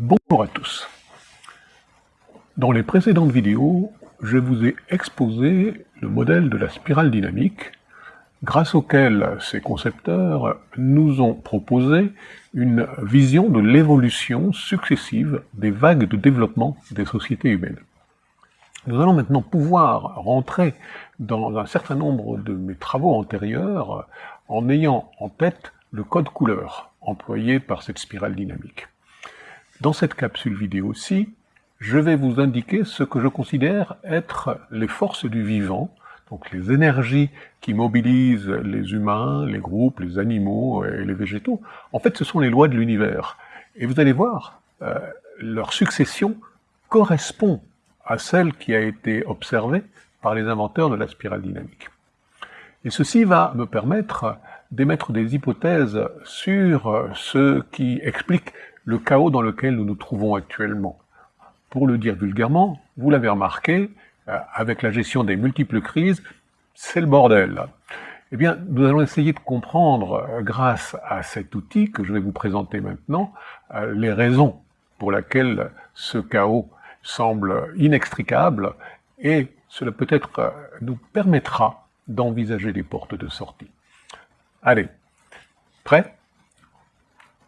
Bonjour à tous. Dans les précédentes vidéos, je vous ai exposé le modèle de la spirale dynamique, grâce auquel ces concepteurs nous ont proposé une vision de l'évolution successive des vagues de développement des sociétés humaines. Nous allons maintenant pouvoir rentrer dans un certain nombre de mes travaux antérieurs en ayant en tête le code couleur employé par cette spirale dynamique. Dans cette capsule vidéo-ci, je vais vous indiquer ce que je considère être les forces du vivant, donc les énergies qui mobilisent les humains, les groupes, les animaux et les végétaux. En fait, ce sont les lois de l'univers. Et vous allez voir, euh, leur succession correspond à celle qui a été observée par les inventeurs de la spirale dynamique. Et ceci va me permettre d'émettre des hypothèses sur ce qui explique le chaos dans lequel nous nous trouvons actuellement. Pour le dire vulgairement, vous l'avez remarqué, euh, avec la gestion des multiples crises, c'est le bordel. Eh bien, nous allons essayer de comprendre, euh, grâce à cet outil que je vais vous présenter maintenant, euh, les raisons pour lesquelles ce chaos semble inextricable, et cela peut-être nous permettra d'envisager des portes de sortie. Allez, prêt?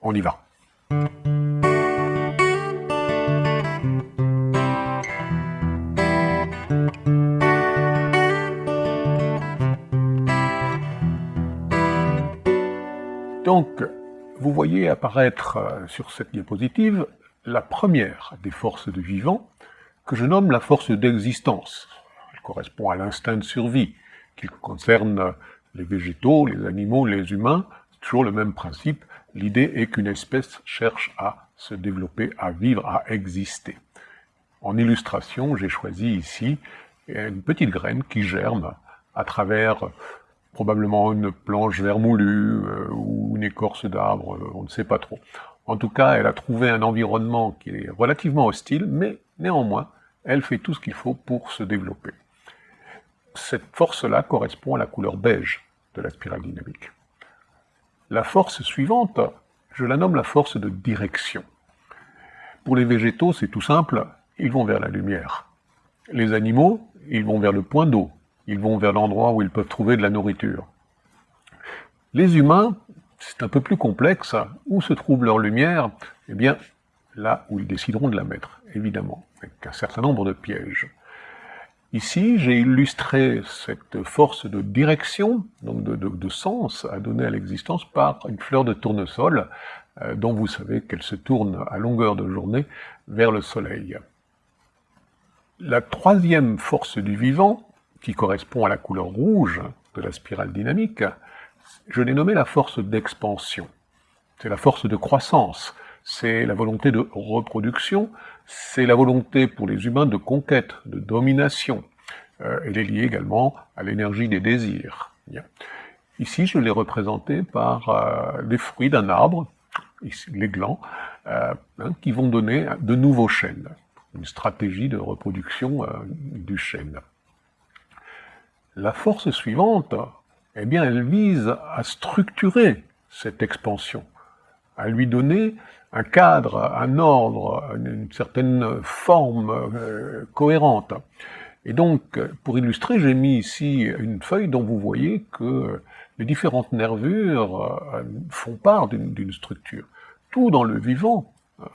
On y va. Donc, vous voyez apparaître euh, sur cette diapositive la première des forces de vivant, que je nomme la force d'existence. Elle correspond à l'instinct de survie, qui concerne les végétaux, les animaux, les humains, toujours le même principe. L'idée est qu'une espèce cherche à se développer, à vivre, à exister. En illustration, j'ai choisi ici une petite graine qui germe à travers probablement une planche vermoulue euh, ou une écorce d'arbre, euh, on ne sait pas trop. En tout cas, elle a trouvé un environnement qui est relativement hostile, mais néanmoins, elle fait tout ce qu'il faut pour se développer. Cette force-là correspond à la couleur beige de la spirale dynamique. La force suivante, je la nomme la force de direction. Pour les végétaux, c'est tout simple, ils vont vers la lumière. Les animaux, ils vont vers le point d'eau, ils vont vers l'endroit où ils peuvent trouver de la nourriture. Les humains, c'est un peu plus complexe. Où se trouve leur lumière? Eh bien, là où ils décideront de la mettre, évidemment, avec un certain nombre de pièges. Ici, j'ai illustré cette force de direction, donc de, sens à donner à l'existence par une fleur de tournesol, euh, dont vous savez qu'elle se tourne à longueur de journée vers le soleil. La troisième force du vivant, qui correspond à la couleur rouge de la spirale dynamique, je l'ai nommée la force d'expansion. C'est la force de croissance, c'est la volonté de reproduction, c'est la volonté pour les humains de conquête, de domination. Euh, elle est liée également à l'énergie des désirs. Ici, je l'ai représenté par euh, les fruits d'un arbre, les glands, euh, hein, qui vont donner de nouveaux chênes, une stratégie de reproduction du chêne. La force suivante, eh bien, elle vise à structurer cette expansion, à lui donner un cadre, un ordre, une certaine forme euh, cohérente. Et donc, pour illustrer, j'ai mis ici une feuille dont vous voyez que les différentes nervures euh, font part d'une structure. Tout dans le vivant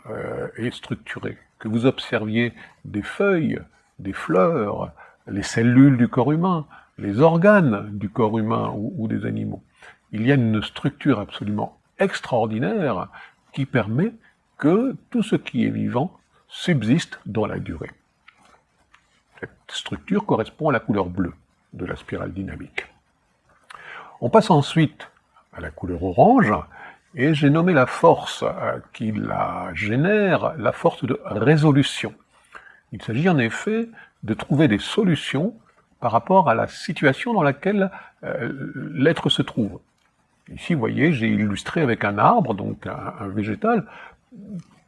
euh, est structuré. Que vous observiez des feuilles, des fleurs, les cellules du corps humain, les organes du corps humain ou, des animaux. Il y a une structure absolument extraordinaire qui permet que tout ce qui est vivant subsiste dans la durée. Cette structure correspond à la couleur bleue de la spirale dynamique. On passe ensuite à la couleur orange, et j'ai nommé la force euh, qui la génère la force de résolution. Il s'agit en effet de trouver des solutions par rapport à la situation dans laquelle euh, l'être se trouve. Ici, vous voyez, j'ai illustré avec un arbre, donc un, végétal,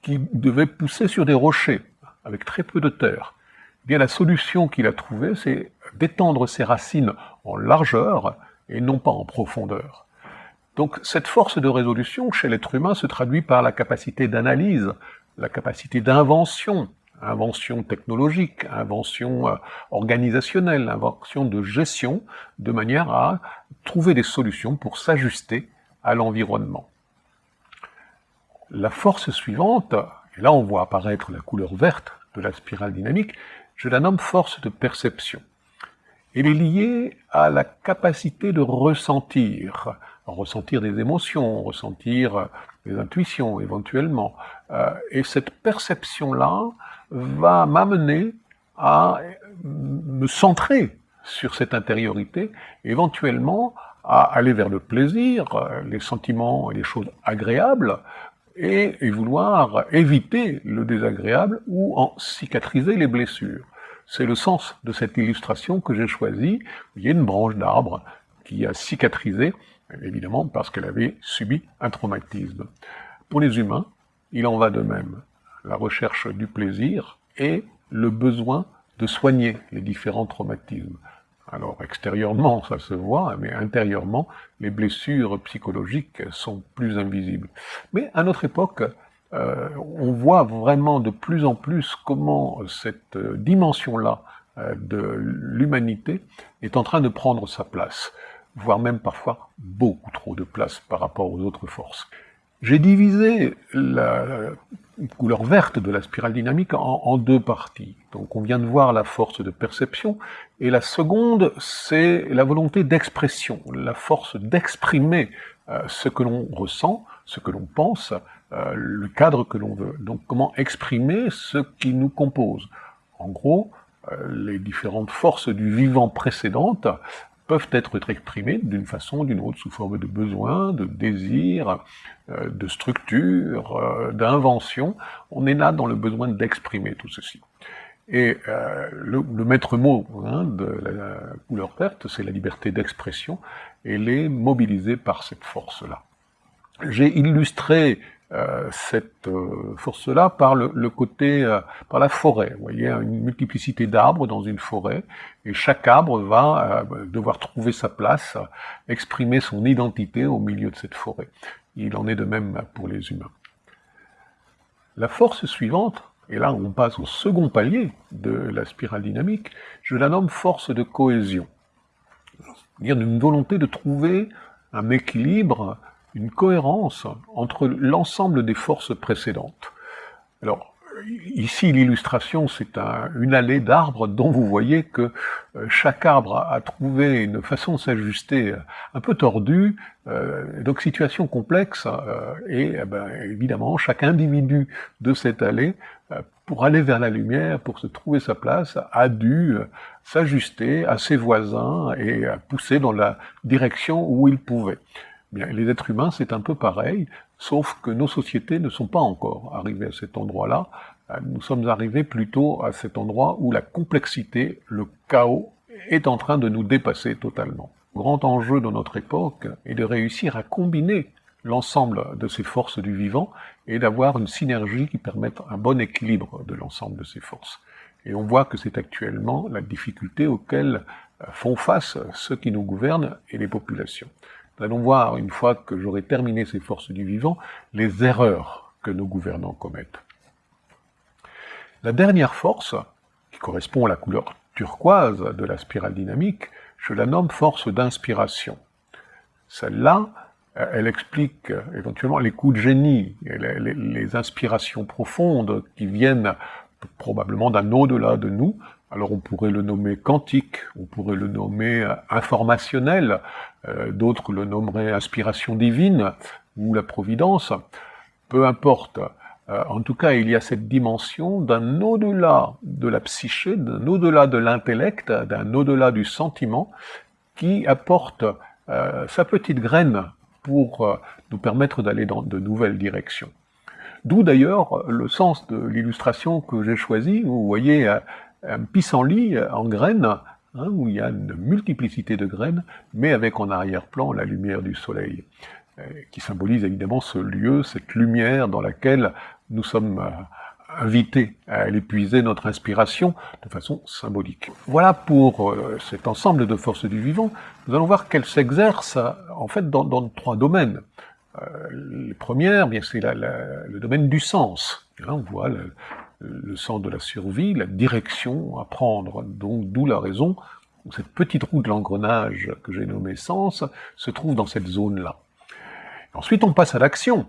qui devait pousser sur des rochers, avec très peu de terre. Eh bien, la solution qu'il a trouvée, c'est d'étendre ses racines en largeur et non pas en profondeur. Donc cette force de résolution chez l'être humain se traduit par la capacité d'analyse la capacité d'invention, invention technologique, invention euh, organisationnelle, invention de gestion, de manière à trouver des solutions pour s'ajuster à l'environnement. La force suivante, et là on voit apparaître la couleur verte de la spirale dynamique, je la nomme force de perception. Elle est liée à la capacité de ressentir, ressentir des émotions, ressentir des intuitions éventuellement. Euh, et cette perception-là va m'amener à me centrer sur cette intériorité, éventuellement à aller vers le plaisir, les sentiments et les choses agréables, et, et vouloir éviter le désagréable ou en cicatriser les blessures. C'est le sens de cette illustration que j'ai choisie. Il y a une branche d'arbre qui a cicatrisé, évidemment parce qu'elle avait subi un traumatisme. Pour les humains, il en va de même. La recherche du plaisir et le besoin de soigner les différents traumatismes. Alors extérieurement, ça se voit, mais intérieurement, les blessures psychologiques sont plus invisibles. Mais à notre époque, euh, on voit vraiment de plus en plus comment cette dimension-là euh, de l'humanité est en train de prendre sa place, voire même parfois beaucoup trop de place par rapport aux autres forces. J'ai divisé la couleur verte de la spirale dynamique en, deux parties. Donc on vient de voir la force de perception, et la seconde, c'est la volonté d'expression, la force d'exprimer euh, ce que l'on ressent, ce que l'on pense, euh, le cadre que l'on veut. Donc comment exprimer ce qui nous compose. En gros, euh, les différentes forces du vivant précédentes peuvent être exprimées d'une façon ou d'une autre, sous forme de besoin, de désir, euh, de structure, euh, d'invention. On est là dans le besoin d'exprimer tout ceci. Et euh, le, maître mot hein, de la couleur verte, c'est la liberté d'expression, elle est mobilisée par cette force-là. J'ai illustré cette euh, force-là par le, côté, euh, par la forêt. Vous voyez, une multiplicité d'arbres dans une forêt, et chaque arbre va devoir trouver sa place, exprimer son identité au milieu de cette forêt. Il en est de même pour les humains. La force suivante, et là on passe au second palier de la spirale dynamique, je la nomme force de cohésion. C'est-à-dire une volonté de trouver un équilibre une cohérence entre l'ensemble des forces précédentes. Alors, ici, l'illustration, c'est une allée d'arbres dont vous voyez que euh, chaque arbre a, trouvé une façon de s'ajuster euh, un peu tordue, euh, donc situation complexe, et eh ben, évidemment, chaque individu de cette allée, pour aller vers la lumière, pour se trouver sa place, a dû s'ajuster à ses voisins et pousser dans la direction où il pouvait les êtres humains, c'est un peu pareil, sauf que nos sociétés ne sont pas encore arrivées à cet endroit-là. Euh, nous sommes arrivés plutôt à cet endroit où la complexité, le chaos, est en train de nous dépasser totalement. Le grand enjeu de notre époque est de réussir à combiner l'ensemble de ces forces du vivant et d'avoir une synergie qui permette un bon équilibre de l'ensemble de ces forces. Et on voit que c'est actuellement la difficulté auxquelles font face ceux qui nous gouvernent et les populations. Nous allons voir, une fois que j'aurai terminé ces forces du vivant, les erreurs que nos gouvernants commettent. La dernière force, qui correspond à la couleur turquoise de la spirale dynamique, je la nomme force d'inspiration. Celle-là, elle explique éventuellement les coups de génie, les, inspirations profondes qui viennent probablement d'un au-delà de nous, alors on pourrait le nommer quantique, on pourrait le nommer euh, informationnel, euh, d'autres le nommeraient inspiration divine ou la providence, peu importe. Euh, en tout cas, il y a cette dimension d'un au-delà de la psyché, d'un au-delà de l'intellect, d'un au-delà du sentiment, qui apporte sa petite graine pour nous permettre d'aller dans de nouvelles directions. D'où d'ailleurs le sens de l'illustration que j'ai choisie. Vous voyez un pissenlit en graines, hein, où il y a une multiplicité de graines, mais avec en arrière-plan la lumière du soleil, euh, qui symbolise évidemment ce lieu, cette lumière dans laquelle nous sommes euh, invités à aller puiser notre inspiration de façon symbolique. Voilà pour euh, cet ensemble de forces du vivant. Nous allons voir qu'elles s'exercent en fait dans, trois domaines. les premières, bien c'est le domaine du sens. Là, on voit le, le sens de la survie, la direction à prendre. Donc, d'où la raison cette petite roue de l'engrenage que j'ai nommée sens se trouve dans cette zone-là. Ensuite, on passe à l'action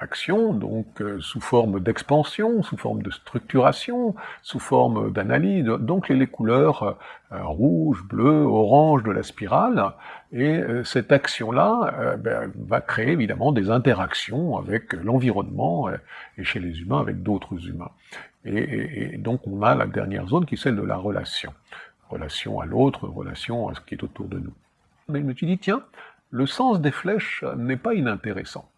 action, donc euh, sous forme d'expansion, sous forme de structuration, sous forme d'analyse, donc les, couleurs euh, euh, rouge, bleu, orange de la spirale, et cette action-là ben, va créer évidemment des interactions avec l'environnement et chez les humains avec d'autres humains. Et, et, donc on a la dernière zone qui est celle de la relation. Relation à l'autre, relation à ce qui est autour de nous. Mais je me suis dit, tiens, le sens des flèches n'est pas inintéressant.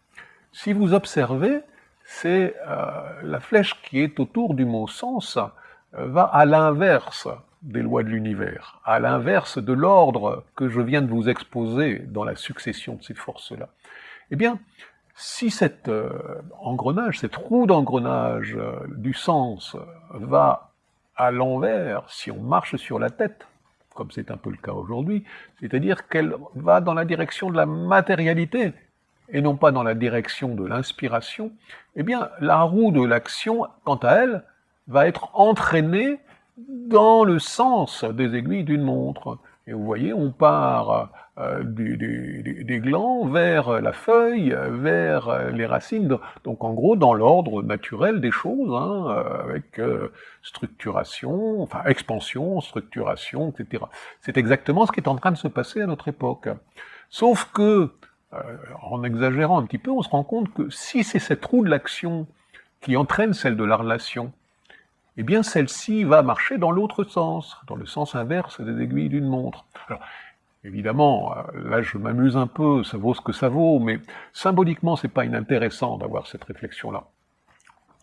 Si vous observez, c'est euh, la flèche qui est autour du mot sens euh, va à l'inverse des lois de l'univers, à l'inverse de l'ordre que je viens de vous exposer dans la succession de ces forces-là. Eh bien, si cet euh, engrenage, cette roue d'engrenage du sens va à l'envers, si on marche sur la tête, comme c'est un peu le cas aujourd'hui, c'est-à-dire qu'elle va dans la direction de la matérialité, et non pas dans la direction de l'inspiration, eh bien, la roue de l'action, quant à elle, va être entraînée dans le sens des aiguilles d'une montre. Et vous voyez, on part euh, des glands vers la feuille, vers les racines, donc en gros dans l'ordre naturel des choses, hein, avec euh, structuration, enfin expansion, structuration, etc. C'est exactement ce qui est en train de se passer à notre époque. Sauf que euh, en exagérant un petit peu, on se rend compte que si c'est cette roue de l'action qui entraîne celle de la relation, eh bien celle-ci va marcher dans l'autre sens, dans le sens inverse des aiguilles d'une montre. Alors, évidemment, euh, là je m'amuse un peu, ça vaut ce que ça vaut, mais symboliquement c'est pas inintéressant d'avoir cette réflexion-là.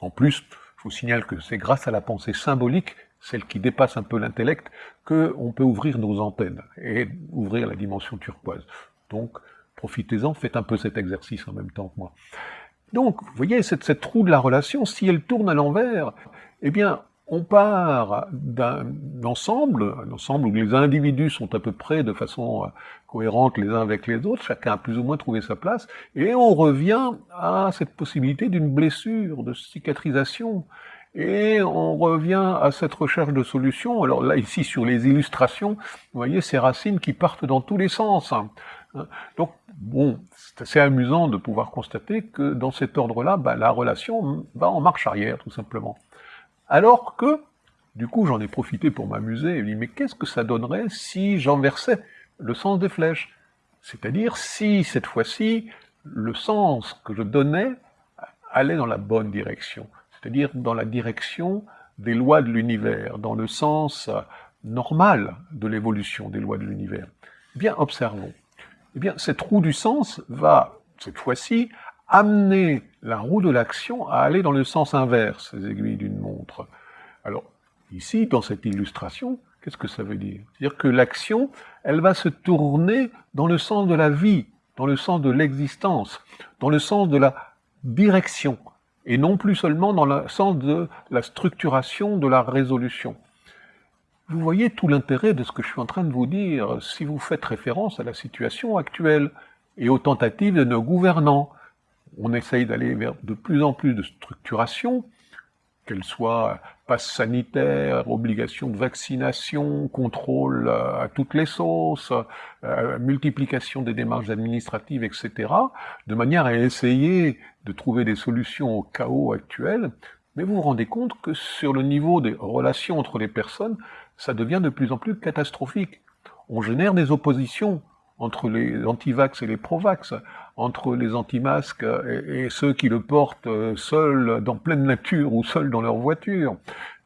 En plus, je vous signale que c'est grâce à la pensée symbolique, celle qui dépasse un peu l'intellect, qu'on peut ouvrir nos antennes et ouvrir la dimension turquoise. Donc, profitez-en, faites un peu cet exercice en même temps que moi. Donc, vous voyez, cette, cette roue de la relation, si elle tourne à l'envers, eh bien, on part d'un ensemble, un ensemble où les individus sont à peu près de façon euh, cohérente les uns avec les autres, chacun a plus ou moins trouvé sa place, et on revient à cette possibilité d'une blessure, de cicatrisation, et on revient à cette recherche de solutions. Alors là, ici, sur les illustrations, vous voyez ces racines qui partent dans tous les sens. Donc, bon, c'est assez amusant de pouvoir constater que dans cet ordre-là, bah, la relation va en marche arrière, tout simplement. Alors que, du coup, j'en ai profité pour m'amuser, et dit, mais qu'est-ce que ça donnerait si j'inversais le sens des flèches? C'est-à-dire si, cette fois-ci, le sens que je donnais allait dans la bonne direction, c'est-à-dire dans la direction des lois de l'univers, dans le sens normal de l'évolution des lois de l'univers. Bien, observons eh bien, cette roue du sens va, cette fois-ci, amener la roue de l'action à aller dans le sens inverse des aiguilles d'une montre. Alors, ici, dans cette illustration, qu'est-ce que ça veut dire? C'est-à-dire que l'action, elle va se tourner dans le sens de la vie, dans le sens de l'existence, dans le sens de la direction, et non plus seulement dans le sens de la structuration, de la résolution. Vous voyez tout l'intérêt de ce que je suis en train de vous dire si vous faites référence à la situation actuelle et aux tentatives de nos gouvernants. On essaye d'aller vers de plus en plus de structuration, qu'elle soit passe sanitaire, obligation de vaccination, contrôle à toutes les sauces, euh, multiplication des démarches administratives, etc., de manière à essayer de trouver des solutions au chaos actuel. Mais vous vous rendez compte que sur le niveau des relations entre les personnes, ça devient de plus en plus catastrophique. On génère des oppositions entre les anti-vax et les pro-vax, entre les anti-masques et, ceux qui le portent euh, seuls dans pleine nature ou seuls dans leur voiture.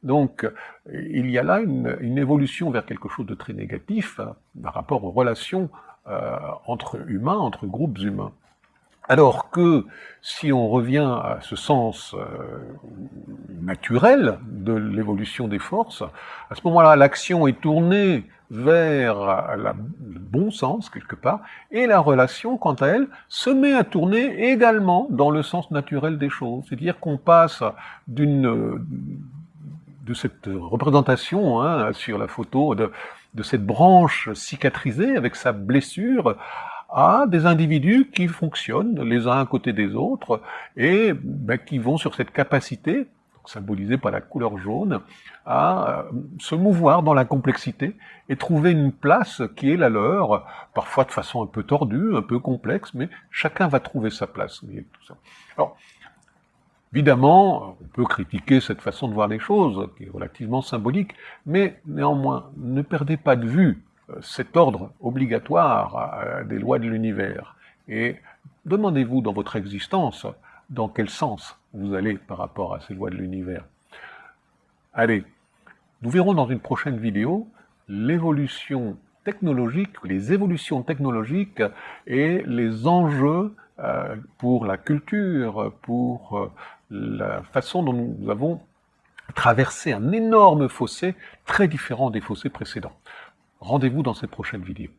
Donc, il y a là une, évolution vers quelque chose de très négatif hein, par rapport aux relations euh, entre humains, entre groupes humains. Alors que si on revient à ce sens euh, naturel de l'évolution des forces, à ce moment-là, l'action est tournée vers le bon sens, quelque part, et la relation, quant à elle, se met à tourner également dans le sens naturel des choses. C'est-à-dire qu'on passe d'une de cette représentation hein, sur la photo de cette branche cicatrisée avec sa blessure à des individus qui fonctionnent les uns à côté des autres et ben, qui vont sur cette capacité, symbolisée par la couleur jaune, à euh, se mouvoir dans la complexité et trouver une place qui est la leur, parfois de façon un peu tordue, un peu complexe, mais chacun va trouver sa place. tout ça. Alors, Évidemment, on peut critiquer cette façon de voir les choses, qui est relativement symbolique, mais néanmoins, ne perdez pas de vue cet ordre obligatoire euh, des lois de l'univers. Et demandez-vous dans votre existence dans quel sens vous allez par rapport à ces lois de l'univers. Allez, nous verrons dans une prochaine vidéo l'évolution technologique, les évolutions technologiques et les enjeux euh, pour la culture, pour la façon dont nous avons traversé un énorme fossé très différent des fossés précédents. Rendez-vous dans cette prochaine vidéo.